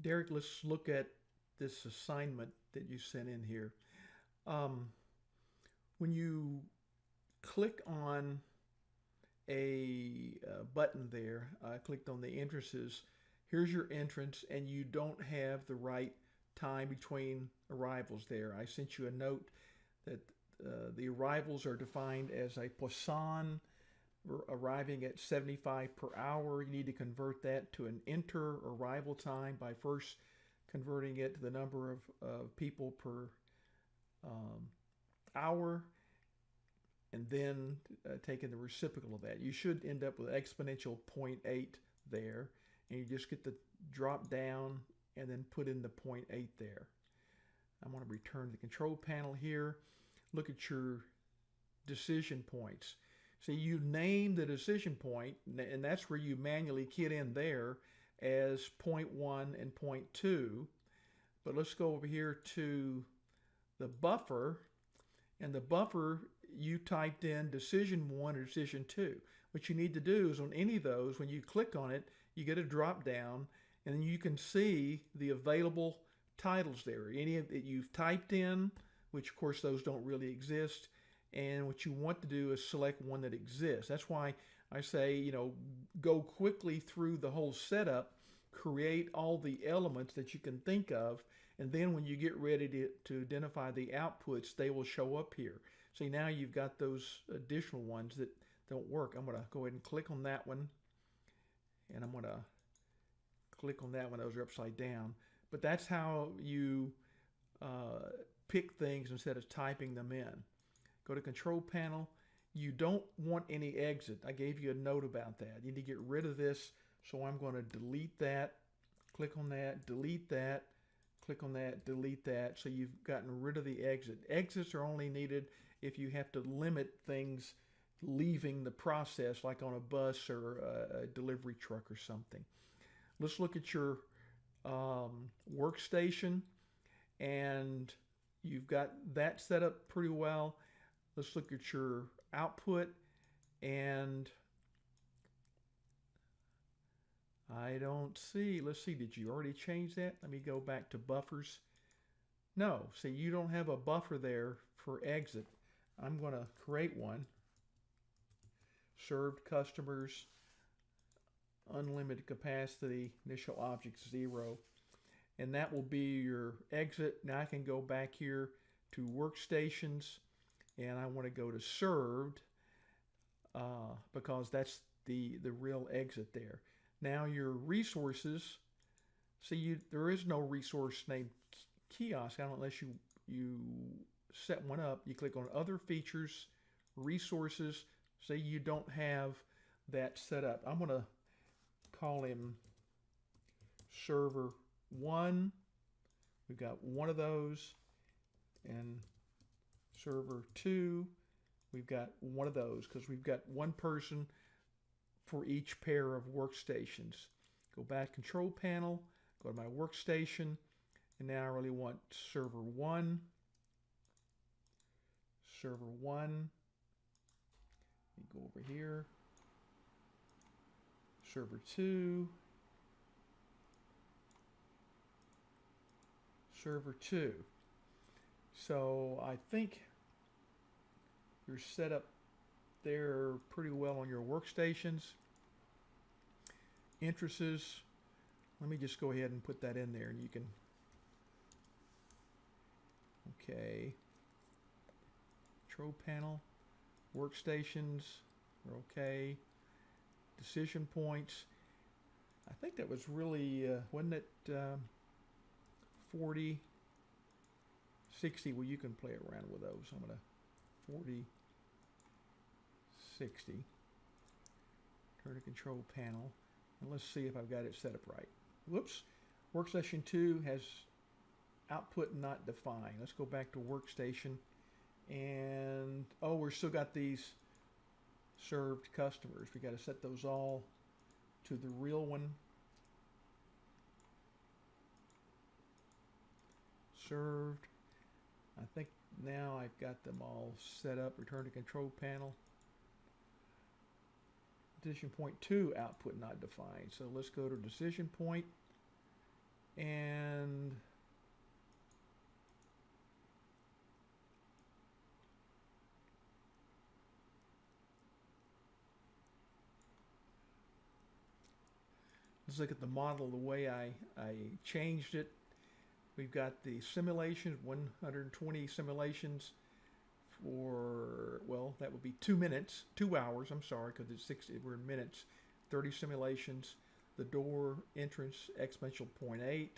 Derek, let's look at this assignment that you sent in here. Um, when you click on a uh, button there, I clicked on the entrances, here's your entrance and you don't have the right time between arrivals there. I sent you a note that uh, the arrivals are defined as a Poisson arriving at 75 per hour. You need to convert that to an interarrival time by first converting it to the number of uh, people per um, hour and then uh, taking the reciprocal of that. You should end up with exponential 0.8 there and you just get the drop down and then put in the 0.8 there. I'm going to return to the control panel here. Look at your decision points. So you name the decision point, and that's where you manually key it in there as point one and point two. But let's go over here to the buffer, and the buffer, you typed in decision one or decision two. What you need to do is on any of those, when you click on it, you get a drop down, and you can see the available titles there. Any that you've typed in, which of course those don't really exist, and what you want to do is select one that exists. That's why I say, you know, go quickly through the whole setup, create all the elements that you can think of, and then when you get ready to, to identify the outputs, they will show up here. See, now you've got those additional ones that don't work. I'm going to go ahead and click on that one, and I'm going to click on that one. Those are upside down. But that's how you uh, pick things instead of typing them in. Go to control panel. You don't want any exit. I gave you a note about that. You need to get rid of this. So I'm going to delete that. Click on that, delete that, click on that, delete that. So you've gotten rid of the exit. Exits are only needed if you have to limit things leaving the process like on a bus or a, delivery truck or something. Let's look at your um, workstation and you've got that set up pretty well. Let's look at your output and I don't see. Let's see, did you already change that? Let me go back to buffers. No, see, you don't have a buffer there for exit. I'm going to create one. Served customers, unlimited capacity, initial object zero. And that will be your exit. Now I can go back here to workstations and I want to go to served uh, because that's the, the real exit there. Now your resources, see you, there is no resource named kiosk unless you, you set one up. You click on other features, resources, say you don't have that set up. I'm going to call him server one. We've got one of those and server two, we've got one of those because we've got one person for each pair of workstations. Go back control panel, go to my workstation, and now I really want server one, server one, go over here, server two, server two. So I think you're set up there pretty well on your workstations. Entrances, let me just go ahead and put that in there and you can, okay. Control panel, workstations, are okay. Decision points, I think that was really, uh, wasn't it um, 40, 60, well you can play around with those. I'm going to 40, 60. Turn to control panel. And let's see if I've got it set up right. Whoops. Workstation 2 has output not defined. Let's go back to workstation. And, oh, we're still got these served customers. We got to set those all to the real one. Served. I think now I've got them all set up return to control panel. Decision point 2 output not defined. So let's go to decision point and let's look at the model the way I, I changed it. We've got the simulations, 120 simulations for, well, that would be two minutes, two hours, I'm sorry, because it's 60, we're in minutes, 30 simulations. The door entrance exponential 0.8,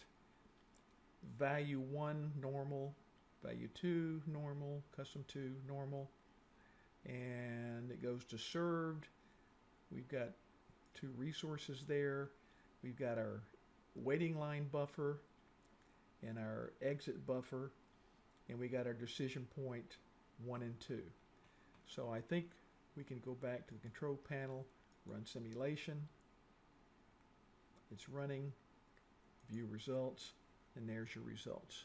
value 1 normal, value 2 normal, custom 2 normal, and it goes to served. We've got two resources there. We've got our waiting line buffer and our exit buffer, and we got our decision point one and two. So I think we can go back to the control panel, run simulation. It's running, view results, and there's your results.